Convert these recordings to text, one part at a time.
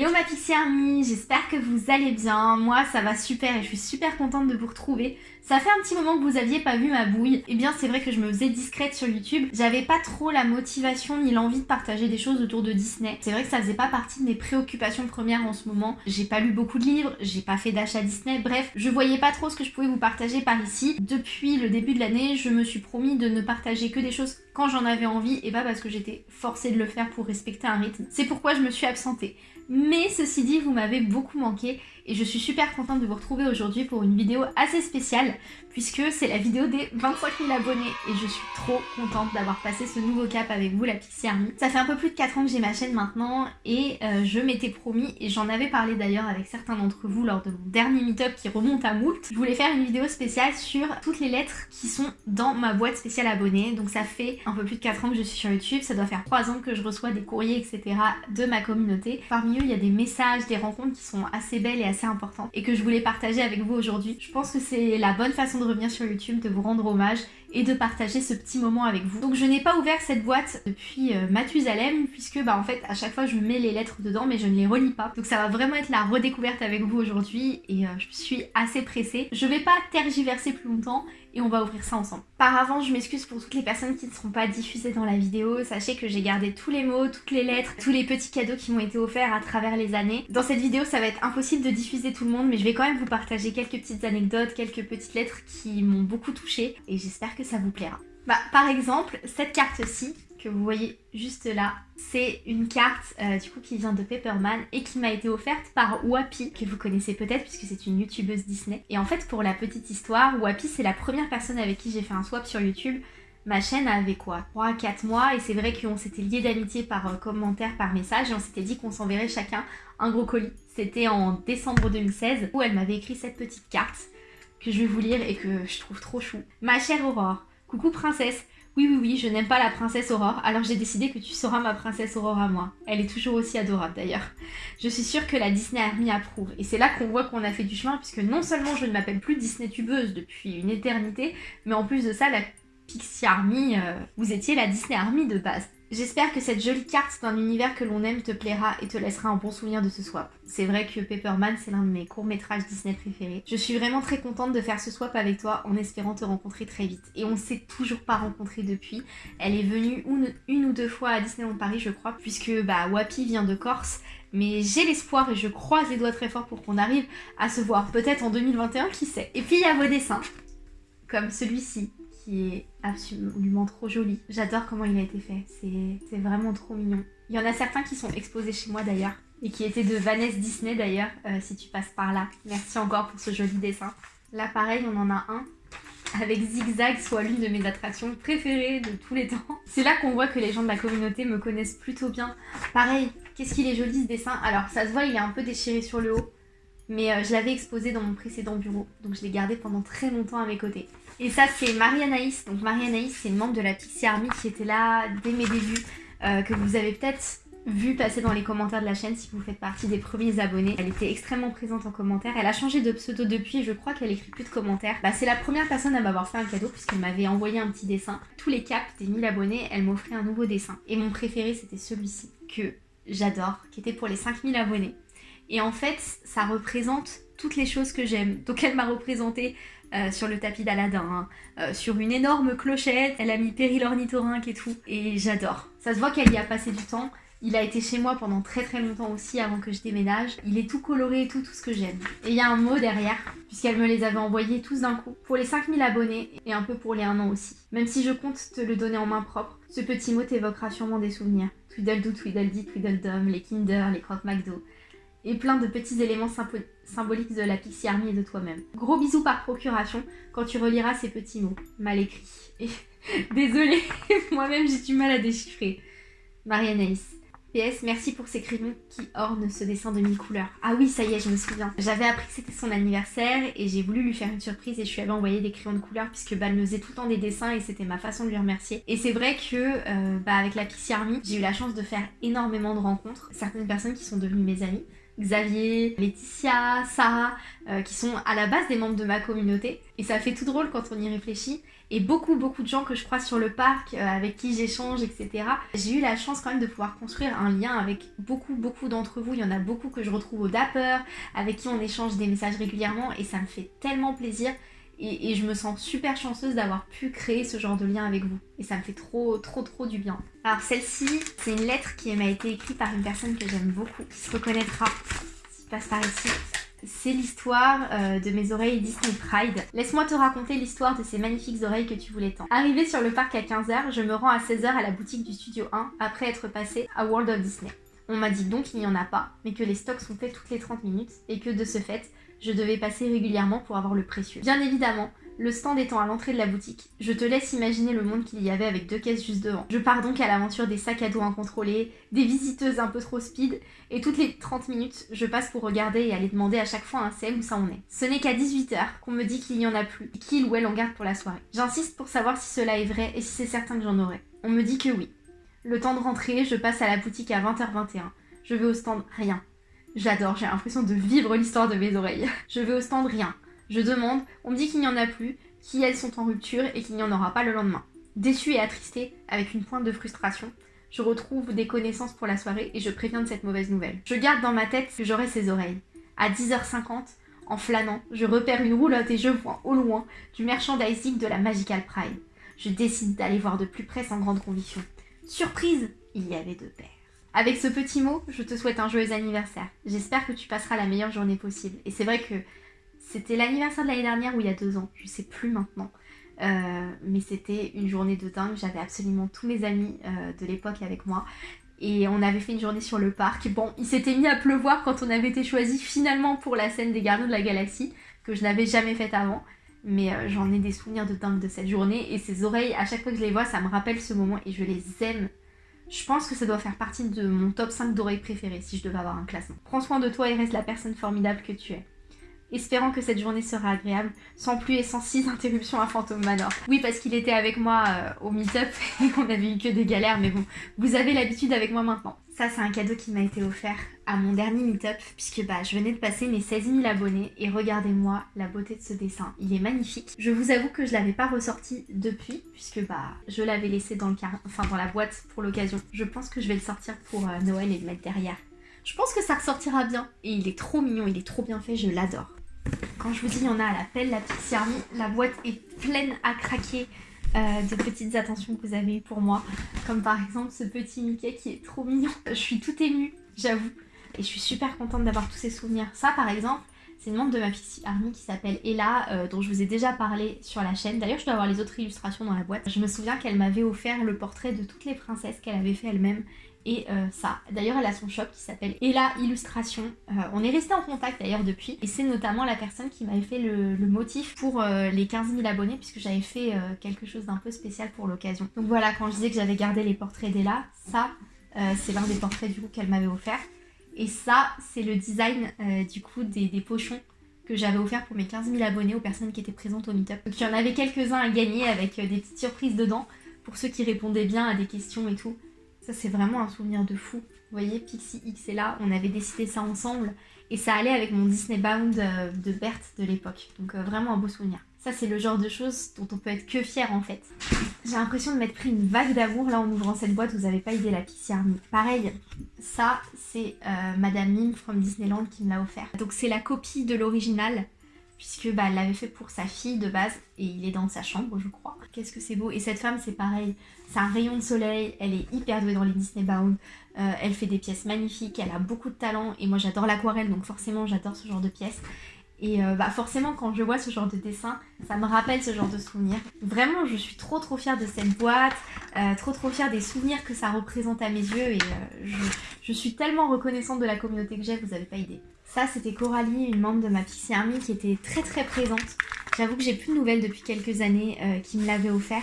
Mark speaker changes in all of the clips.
Speaker 1: Hello ma Pixie Army, j'espère que vous allez bien. Moi ça va super et je suis super contente de vous retrouver. Ça fait un petit moment que vous aviez pas vu ma bouille. Et eh bien c'est vrai que je me faisais discrète sur YouTube. J'avais pas trop la motivation ni l'envie de partager des choses autour de Disney. C'est vrai que ça faisait pas partie de mes préoccupations premières en ce moment. J'ai pas lu beaucoup de livres, j'ai pas fait d'achat Disney. Bref, je voyais pas trop ce que je pouvais vous partager par ici. Depuis le début de l'année, je me suis promis de ne partager que des choses quand j'en avais envie et pas parce que j'étais forcée de le faire pour respecter un rythme. C'est pourquoi je me suis absentée. Mais ceci dit, vous m'avez beaucoup manqué et je suis super contente de vous retrouver aujourd'hui pour une vidéo assez spéciale puisque c'est la vidéo des 25 000 abonnés et je suis trop contente d'avoir passé ce nouveau cap avec vous la Pixie Army. Ça fait un peu plus de 4 ans que j'ai ma chaîne maintenant et euh, je m'étais promis et j'en avais parlé d'ailleurs avec certains d'entre vous lors de mon dernier meet-up qui remonte à moult. Je voulais faire une vidéo spéciale sur toutes les lettres qui sont dans ma boîte spéciale abonnée. Donc ça fait un peu plus de 4 ans que je suis sur YouTube, ça doit faire 3 ans que je reçois des courriers etc de ma communauté. Parmi eux il y a des messages, des rencontres qui sont assez belles et assez importantes et que je voulais partager avec vous aujourd'hui. Je pense que c'est la bonne façon de revenir sur YouTube, de vous rendre hommage et de partager ce petit moment avec vous. Donc je n'ai pas ouvert cette boîte depuis euh, Mathusalem puisque bah en fait à chaque fois je mets les lettres dedans mais je ne les relis pas. Donc ça va vraiment être la redécouverte avec vous aujourd'hui et euh, je suis assez pressée. Je vais pas tergiverser plus longtemps et on va ouvrir ça ensemble. Par avant, je m'excuse pour toutes les personnes qui ne seront pas diffusées dans la vidéo. Sachez que j'ai gardé tous les mots, toutes les lettres, tous les petits cadeaux qui m'ont été offerts à travers les années. Dans cette vidéo, ça va être impossible de diffuser tout le monde, mais je vais quand même vous partager quelques petites anecdotes, quelques petites lettres qui m'ont beaucoup touchée et j'espère ça vous plaira. Bah, par exemple, cette carte-ci, que vous voyez juste là, c'est une carte euh, du coup qui vient de Pepperman et qui m'a été offerte par Wapi, que vous connaissez peut-être puisque c'est une youtubeuse Disney. Et en fait pour la petite histoire, Wapi c'est la première personne avec qui j'ai fait un swap sur YouTube. Ma chaîne avait quoi 3-4 mois et c'est vrai qu'on s'était liés d'amitié par euh, commentaire, par message et on s'était dit qu'on s'enverrait chacun un gros colis. C'était en décembre 2016 où elle m'avait écrit cette petite carte que je vais vous lire et que je trouve trop chou. Ma chère Aurore, coucou princesse, oui, oui, oui, je n'aime pas la princesse Aurore, alors j'ai décidé que tu seras ma princesse Aurore à moi. Elle est toujours aussi adorable d'ailleurs. Je suis sûre que la Disney Army approuve. Et c'est là qu'on voit qu'on a fait du chemin, puisque non seulement je ne m'appelle plus Disney Tubeuse depuis une éternité, mais en plus de ça, la Pixie Army, euh, vous étiez la Disney Army de base. J'espère que cette jolie carte d'un univers que l'on aime te plaira et te laissera un bon souvenir de ce swap. C'est vrai que Pepperman c'est l'un de mes courts-métrages Disney préférés. Je suis vraiment très contente de faire ce swap avec toi en espérant te rencontrer très vite. Et on s'est toujours pas rencontrés depuis. Elle est venue une, ou deux fois à Disneyland Paris je crois, puisque bah Wapi vient de Corse. Mais j'ai l'espoir et je croise les doigts très fort pour qu'on arrive à se voir peut-être en 2021, qui sait. Et puis il y a vos dessins, comme celui-ci est absolument trop joli. J'adore comment il a été fait, c'est vraiment trop mignon. Il y en a certains qui sont exposés chez moi d'ailleurs, et qui étaient de Vanessa Disney d'ailleurs, euh, si tu passes par là. Merci encore pour ce joli dessin. Là pareil, on en a un avec Zigzag, soit l'une de mes attractions préférées de tous les temps. C'est là qu'on voit que les gens de la communauté me connaissent plutôt bien. Pareil, qu'est-ce qu'il est joli ce dessin? Alors ça se voit, il est un peu déchiré sur le haut, mais euh, je l'avais exposé dans mon précédent bureau, donc je l'ai gardé pendant très longtemps à mes côtés. Et ça, c'est Marie-Anaïs. Donc Marie-Anaïs, c'est une membre de la Pixie Army qui était là dès mes débuts, euh, que vous avez peut-être vu passer dans les commentaires de la chaîne si vous faites partie des premiers abonnés. Elle était extrêmement présente en commentaire. Elle a changé de pseudo depuis, je crois qu'elle écrit plus de commentaires. Bah, c'est la première personne à m'avoir fait un cadeau puisqu'elle m'avait envoyé un petit dessin. Tous les caps des 1000 abonnés, elle m'offrait un nouveau dessin. Et mon préféré, c'était celui-ci, que j'adore, qui était pour les 5000 abonnés. Et en fait, ça représente toutes les choses que j'aime. Donc elle m'a représenté euh, sur le tapis d'Aladin, hein. euh, sur une énorme clochette, elle a mis Péril ornithorynque et tout, et j'adore. Ça se voit qu'elle y a passé du temps, il a été chez moi pendant très très longtemps aussi avant que je déménage. Il est tout coloré et tout, tout ce que j'aime. Et il y a un mot derrière, puisqu'elle me les avait envoyés tous d'un coup. Pour les 5000 abonnés et un peu pour les 1 an aussi. Même si je compte te le donner en main propre, ce petit mot t'évoquera sûrement des souvenirs. Tweedledoo, Tweedledee, Tweedledum, les Kinder, les Croque McDo et plein de petits éléments symboliques de la Pixie Army et de toi-même. Gros bisous par procuration quand tu reliras ces petits mots, mal écrits. Et désolée, moi-même j'ai du mal à déchiffrer. Marie-Anaïs. PS, merci pour ces crayons qui ornent ce dessin de mille couleurs. Ah oui, ça y est, je me souviens. J'avais appris que c'était son anniversaire et j'ai voulu lui faire une surprise et je lui avais envoyé des crayons de couleur puisque bah, elle faisait tout le temps des dessins et c'était ma façon de lui remercier. Et c'est vrai que euh, bah, avec la Pixie Army, j'ai eu la chance de faire énormément de rencontres. Certaines personnes qui sont devenues mes amies. Xavier, Laetitia, Sarah, euh, qui sont à la base des membres de ma communauté. Et ça fait tout drôle quand on y réfléchit. et beaucoup beaucoup de gens que je croise sur le parc, euh, avec qui j'échange, etc. J'ai eu la chance quand même de pouvoir construire un lien avec beaucoup beaucoup d'entre vous. Il y en a beaucoup que je retrouve au Dapper, avec qui on échange des messages régulièrement et ça me fait tellement plaisir. Et, je me sens super chanceuse d'avoir pu créer ce genre de lien avec vous. Et ça me fait trop, trop, trop du bien. Alors celle-ci, c'est une lettre qui m'a été écrite par une personne que j'aime beaucoup, qui se reconnaîtra si passe par ici. C'est l'histoire euh, de mes oreilles Disney Pride. Laisse-moi te raconter l'histoire de ces magnifiques oreilles que tu voulais tant. Arrivé sur le parc à 15h, je me rends à 16h à la boutique du Studio 1 après être passé à World of Disney. On m'a dit donc qu'il n'y en a pas, mais que les stocks sont faits toutes les 30 minutes et que de ce fait, je devais passer régulièrement pour avoir le précieux. Bien évidemment, le stand étant à l'entrée de la boutique, je te laisse imaginer le monde qu'il y avait avec deux caisses juste devant. Je pars donc à l'aventure des sacs à dos incontrôlés, des visiteuses un peu trop speed, et toutes les 30 minutes, je passe pour regarder et aller demander à chaque fois un CM où ça en est. Ce n'est qu'à 18h qu'on me dit qu'il n'y en a plus, qu'il ou elle en garde pour la soirée. J'insiste pour savoir si cela est vrai et si c'est certain que j'en aurai. On me dit que oui. Le temps de rentrer, je passe à la boutique à 20h21. Je vais au stand, rien. J'adore, j'ai l'impression de vivre l'histoire de mes oreilles. Je vais au stand, rien. Je demande, on me dit qu'il n'y en a plus, qu'elles sont en rupture et qu'il n'y en aura pas le lendemain. Déçue et attristée, avec une pointe de frustration, je retrouve des connaissances pour la soirée et je préviens de cette mauvaise nouvelle. Je garde dans ma tête que j'aurai ces oreilles. À 10h50, en flânant, je repère une roulotte et je vois au loin du merchandising de la Magical Pride. Je décide d'aller voir de plus près sans grande conviction. Surprise, il y avait deux paires. Avec ce petit mot, je te souhaite un joyeux anniversaire. J'espère que tu passeras la meilleure journée possible. Et c'est vrai que c'était l'anniversaire de l'année dernière ou il y a deux ans, je sais plus maintenant. Euh, mais c'était une journée de dingue. J'avais absolument tous mes amis euh, de l'époque avec moi. Et on avait fait une journée sur le parc. Bon, il s'était mis à pleuvoir quand on avait été choisi finalement pour la scène des Gardiens de la Galaxie, que je n'avais jamais faite avant. Mais euh, j'en ai des souvenirs de dingue de cette journée. Et ces oreilles, à chaque fois que je les vois, ça me rappelle ce moment et je les aime je pense que ça doit faire partie de mon top 5 d'oreilles préférées si je devais avoir un classement. Prends soin de toi et reste la personne formidable que tu es. Espérant que cette journée sera agréable, sans plus et sans six interruptions à Phantom Manor. Oui, parce qu'il était avec moi euh, au meet-up et on avait eu que des galères, mais bon, vous avez l'habitude avec moi maintenant. Ça, c'est un cadeau qui m'a été offert à mon dernier meet-up, puisque bah, je venais de passer mes 16 000 abonnés, et regardez-moi la beauté de ce dessin. Il est magnifique. Je vous avoue que je l'avais pas ressorti depuis, puisque bah, je l'avais laissé dans, le car... enfin, dans la boîte pour l'occasion. Je pense que je vais le sortir pour euh, Noël et le mettre derrière. Je pense que ça ressortira bien, et il est trop mignon, il est trop bien fait, je l'adore. Quand je vous dis il y en a à la pelle, la Pixie Army, la boîte est pleine à craquer euh, de petites attentions que vous avez eues pour moi. Comme par exemple ce petit Mickey qui est trop mignon. Je suis tout émue, j'avoue. Et je suis super contente d'avoir tous ces souvenirs. Ça par exemple, c'est une membre de ma Pixie Army qui s'appelle Ella, euh, dont je vous ai déjà parlé sur la chaîne. D'ailleurs, je dois avoir les autres illustrations dans la boîte. Je me souviens qu'elle m'avait offert le portrait de toutes les princesses qu'elle avait fait elle-même et euh, ça. D'ailleurs, elle a son shop qui s'appelle Ella Illustration. Euh, on est resté en contact d'ailleurs depuis. Et c'est notamment la personne qui m'avait fait le, motif pour euh, les 15 000 abonnés puisque j'avais fait quelque chose d'un peu spécial pour l'occasion. Donc voilà, quand je disais que j'avais gardé les portraits d'Ella, ça, c'est l'un des portraits du coup qu'elle m'avait offert. Et ça, c'est le design du coup des, pochons que j'avais offert pour mes 15 000 abonnés aux personnes qui étaient présentes au meetup. Donc il y en avait quelques-uns à gagner avec des petites surprises dedans pour ceux qui répondaient bien à des questions et tout. Ça, c'est vraiment un souvenir de fou. Vous voyez, Pixie X est là, on avait décidé ça ensemble. Et ça allait avec mon Disney Bound euh, de Berthe de l'époque. Donc euh, vraiment un beau souvenir. Ça, c'est le genre de choses dont on peut être que fier en fait. J'ai l'impression de m'être pris une vague d'amour là en ouvrant cette boîte. Vous n'avez pas idée la Pixie Army. Pareil, ça, c'est euh, Madame Mime from Disneyland qui me l'a offert. Donc c'est la copie de l'original puisque bah, elle l'avait fait pour sa fille de base et il est dans sa chambre je crois. Qu'est-ce que c'est beau et cette femme c'est pareil, c'est un rayon de soleil, elle est hyper douée dans les Disney Bound, euh, elle fait des pièces magnifiques, elle a beaucoup de talent et moi j'adore l'aquarelle donc forcément j'adore ce genre de pièces. Et euh, bah forcément quand je vois ce genre de dessin, ça me rappelle ce genre de souvenirs. Vraiment je suis trop trop fière de cette boîte, euh, trop trop fière des souvenirs que ça représente à mes yeux et je, je suis tellement reconnaissante de la communauté que j'ai, vous avez pas idée. Ça, c'était Coralie, une membre de ma Pixie Army qui était très très présente. J'avoue que j'ai plus de nouvelles depuis quelques années euh, qui me l'avait offert.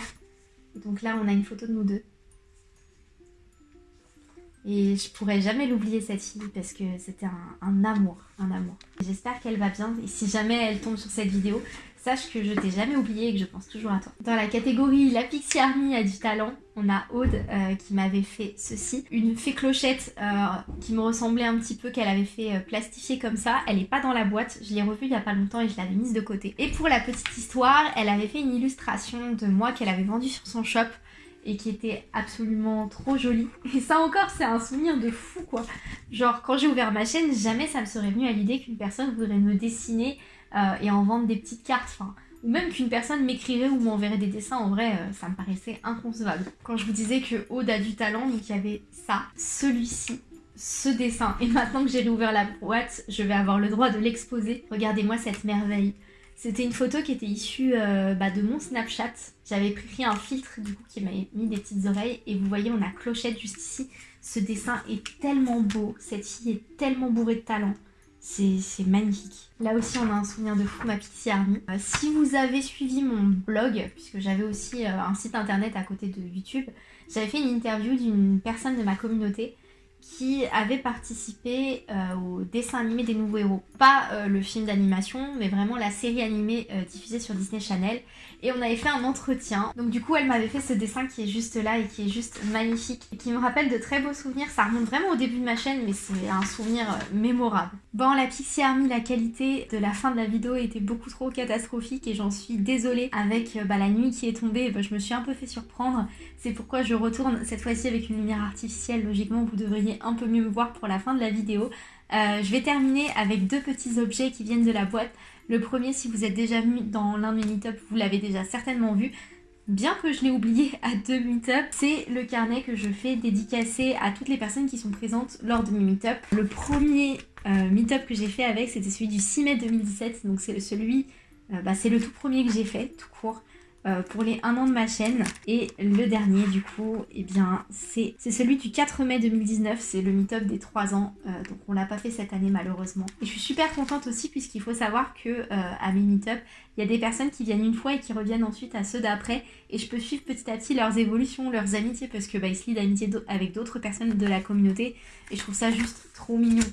Speaker 1: donc là, on a une photo de nous deux. Et je pourrais jamais l'oublier cette fille parce que c'était un, amour, un amour. J'espère qu'elle va bien et si jamais elle tombe sur cette vidéo, Sache que je t'ai jamais oublié et que je pense toujours à toi. Dans la catégorie La Pixie Army a du talent, on a Aude euh, qui m'avait fait ceci. Une fée clochette euh, qui me ressemblait un petit peu, qu'elle avait fait euh, plastifier comme ça. Elle est pas dans la boîte, je l'ai revue il y a pas longtemps et je l'avais mise de côté. Et pour la petite histoire, elle avait fait une illustration de moi qu'elle avait vendue sur son shop et qui était absolument trop jolie. Et ça encore, c'est un souvenir de fou quoi. Genre quand j'ai ouvert ma chaîne, jamais ça me serait venu à l'idée qu'une personne voudrait me dessiner euh, et en vendre des petites cartes. Ou même qu'une personne m'écrirait ou m'enverrait des dessins, en vrai, euh, ça me paraissait inconcevable. Quand je vous disais que Aude a du talent, donc il y avait ça, celui-ci, ce dessin. Et maintenant que j'ai réouvert la boîte, je vais avoir le droit de l'exposer. Regardez-moi cette merveille. C'était une photo qui était issue euh, bah, de mon Snapchat. J'avais pris un filtre du coup qui m'avait mis des petites oreilles et vous voyez on a Clochette juste ici. Ce dessin est tellement beau, cette fille est tellement bourrée de talent. C'est magnifique. Là aussi, on a un souvenir de fou, ma Pixie Army. Euh, si vous avez suivi mon blog, puisque j'avais aussi euh, un site internet à côté de YouTube, j'avais fait une interview d'une personne de ma communauté qui avait participé euh, au dessin animé des nouveaux héros. Pas euh, le film d'animation, mais vraiment la série animée euh, diffusée sur Disney Channel. Et on avait fait un entretien. Donc du coup, elle m'avait fait ce dessin qui est juste là et qui est juste magnifique. Et qui me rappelle de très beaux souvenirs. Ça remonte vraiment au début de ma chaîne, mais c'est un souvenir mémorable. Bon, la Pixie Army, la qualité de la fin de la vidéo était beaucoup trop catastrophique et j'en suis désolée. Avec bah, la nuit qui est tombée, bah, je me suis un peu fait surprendre. C'est pourquoi je retourne cette fois-ci avec une lumière artificielle. Logiquement, vous devriez un peu mieux me voir pour la fin de la vidéo. Euh, je vais terminer avec deux petits objets qui viennent de la boîte. Le premier, si vous êtes déjà venu dans l'un de mes meet vous l'avez déjà certainement vu. Bien que je l'ai oublié à deux meet-up, c'est le carnet que je fais dédicacé à toutes les personnes qui sont présentes lors de mes meet-up. Le premier euh, meet-up que j'ai fait avec, c'était celui du 6 mai 2017, donc c'est celui, euh, bah, c'est le tout premier que j'ai fait, tout court. Euh, pour les 1 an de ma chaîne. Et le dernier, du coup, eh bien, c'est celui du 4 mai 2019. C'est le meet-up des 3 ans. Euh, donc, on l'a pas fait cette année, malheureusement. Et je suis super contente aussi, puisqu'il faut savoir que euh, à mes meet-up, il y a des personnes qui viennent une fois et qui reviennent ensuite à ceux d'après. Et je peux suivre petit à petit leurs évolutions, leurs amitiés, parce que bah, se lient d'amitié avec d'autres personnes de la communauté. Et je trouve ça juste trop mignon.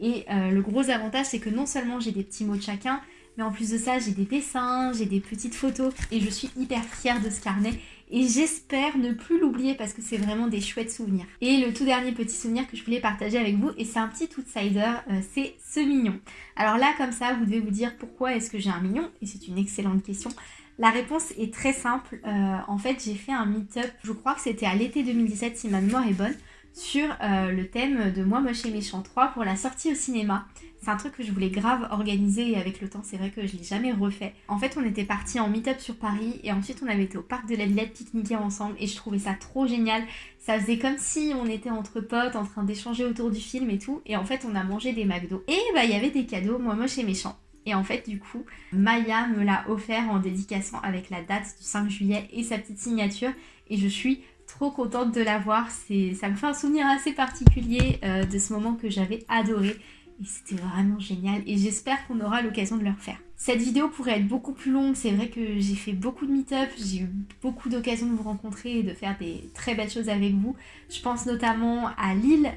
Speaker 1: Et le gros avantage, c'est que non seulement j'ai des petits mots de chacun, mais en plus de ça, j'ai des dessins, j'ai des petites photos et je suis hyper fière de ce carnet. Et j'espère ne plus l'oublier parce que c'est vraiment des chouettes souvenirs. Et le tout dernier petit souvenir que je voulais partager avec vous, et c'est un petit outsider, euh, c'est ce mignon. Alors là, comme ça, vous devez vous dire pourquoi est-ce que j'ai un mignon Et c'est une excellente question. La réponse est très simple. Euh, en fait, j'ai fait un meet-up, je crois que c'était à l'été 2017 si ma mémoire est bonne, sur euh, le thème de Moi Moche et Méchant 3 pour la sortie au cinéma. C'est un truc que je voulais grave organiser et avec le temps c'est vrai que je l'ai jamais refait. En fait on était parti en meet-up sur Paris et ensuite on avait été au parc de la Villette pique-niquer ensemble et je trouvais ça trop génial. Ça faisait comme si on était entre potes en train d'échanger autour du film et tout et en fait on a mangé des McDo. Et bah il y avait des cadeaux, moi moche et méchant. Et en fait, du coup, Maya me l'a offert en dédication avec la date du 5 juillet et sa petite signature. Et je suis trop contente de l'avoir. Ça me fait un souvenir assez particulier euh, de ce moment que j'avais adoré. Et c'était vraiment génial et j'espère qu'on aura l'occasion de le refaire. Cette vidéo pourrait être beaucoup plus longue, c'est vrai que j'ai fait beaucoup de meet-up, j'ai eu beaucoup d'occasions de vous rencontrer et de faire des très belles choses avec vous. Je pense notamment à Lille,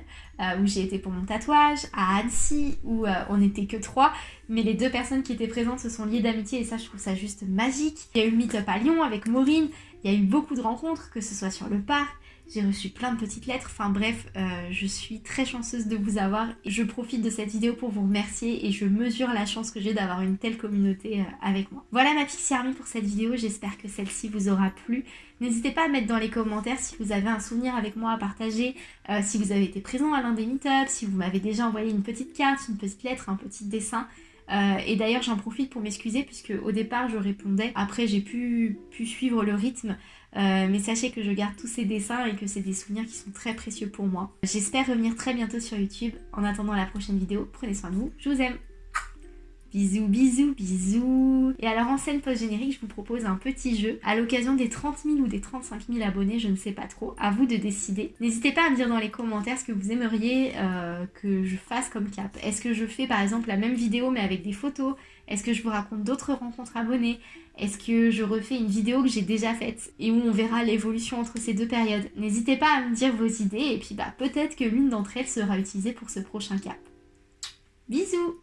Speaker 1: où j'ai été pour mon tatouage, à Annecy, où euh, on n'était que trois, mais les deux personnes qui étaient présentes se sont liées d'amitié et ça je trouve ça juste magique. Il y a eu meet-up à Lyon avec Maureen, il y a eu beaucoup de rencontres, que ce soit sur le parc, j'ai reçu plein de petites lettres. Enfin bref, euh, je suis très chanceuse de vous avoir. Je profite de cette vidéo pour vous remercier et je mesure la chance que j'ai d'avoir une telle communauté euh, avec moi. Voilà ma Pixie Army pour cette vidéo. J'espère que celle-ci vous aura plu. N'hésitez pas à mettre dans les commentaires si vous avez un souvenir avec moi à partager, euh, si vous avez été présent à l'un des meet-ups, si vous m'avez déjà envoyé une petite carte, une petite lettre, un petit dessin. Et d'ailleurs j'en profite pour m'excuser puisque au départ je répondais, après j'ai pu, pu suivre le rythme euh, mais sachez que je garde tous ces dessins et que c'est des souvenirs qui sont très précieux pour moi. J'espère revenir très bientôt sur YouTube. En attendant la prochaine vidéo, prenez soin de vous. Je vous aime. Bisous, bisous, bisous. Et alors en scène post-générique, je vous propose un petit jeu. À l'occasion des 30 000 ou des 35 000 abonnés, je ne sais pas trop, à vous de décider. N'hésitez pas à me dire dans les commentaires ce que vous aimeriez euh, que je fasse comme cap. Est-ce que je fais par exemple la même vidéo mais avec des photos? Est-ce que je vous raconte d'autres rencontres abonnés Est-ce que je refais une vidéo que j'ai déjà faite? Et où on verra l'évolution entre ces deux périodes. N'hésitez pas à me dire vos idées et puis bah peut-être que l'une d'entre elles sera utilisée pour ce prochain cap. Bisous